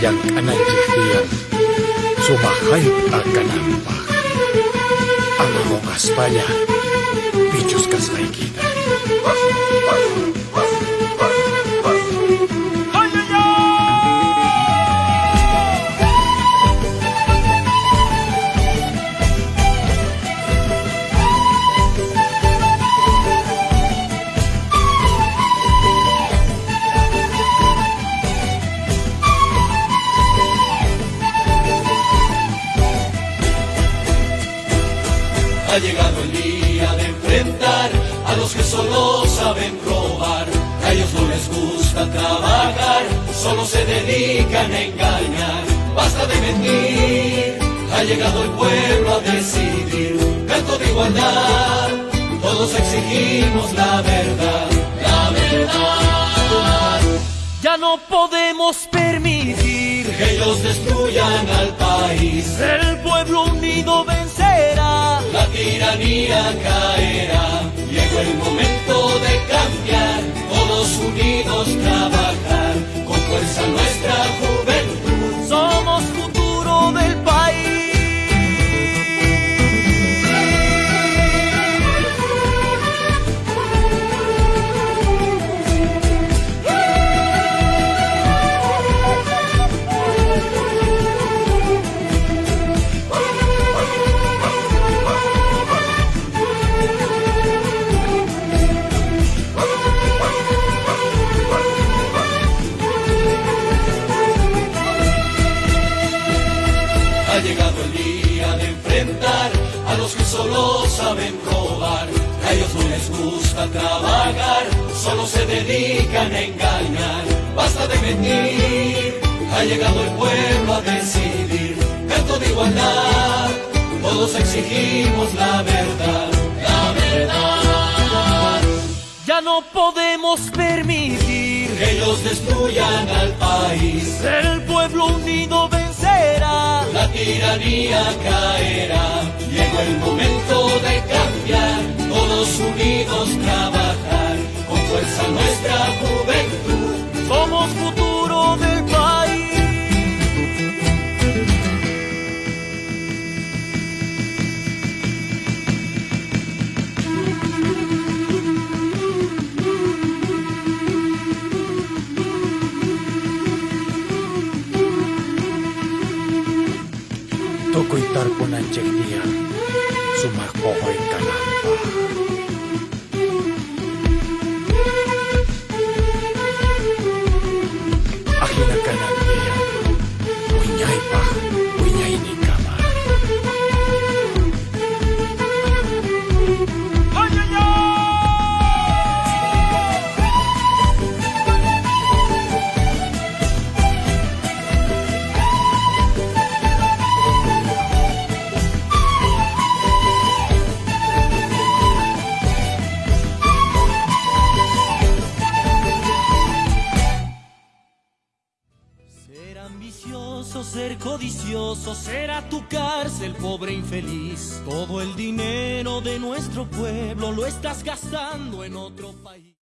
yang kanay ihiyan, sumakay ang kanang Ang akong aspanya, Ha llegado el día de enfrentar a los que solo saben robar. A ellos no les gusta trabajar, solo se dedican a engañar. Basta de mentir, ha llegado el pueblo a decidir. Canto de igualdad, todos exigimos la verdad, la verdad. Ya no podemos permitir Que ellos destruyan al país, el pueblo unido vencerá. Tiranía caerá. Ha llegado el día de enfrentar a los que solo saben robar. A ellos no les gusta trabajar, solo se dedican a engañar. Basta de mentir, ha llegado el pueblo a decidir. Canto de igualdad, todos exigimos la verdad, la verdad. Ya no podemos permitir Que ellos destruyan al país, el pueblo unido vencerá. Tiranía caerá. Llegó el momento de cambiar, todos unidos trabajar, Tukoy tarpon ang tiyak niya. Sumakbo ko'y kalampa. Ser codicioso, será tu cárcel, pobre infeliz. Todo el dinero de nuestro pueblo lo estás gastando en otro país.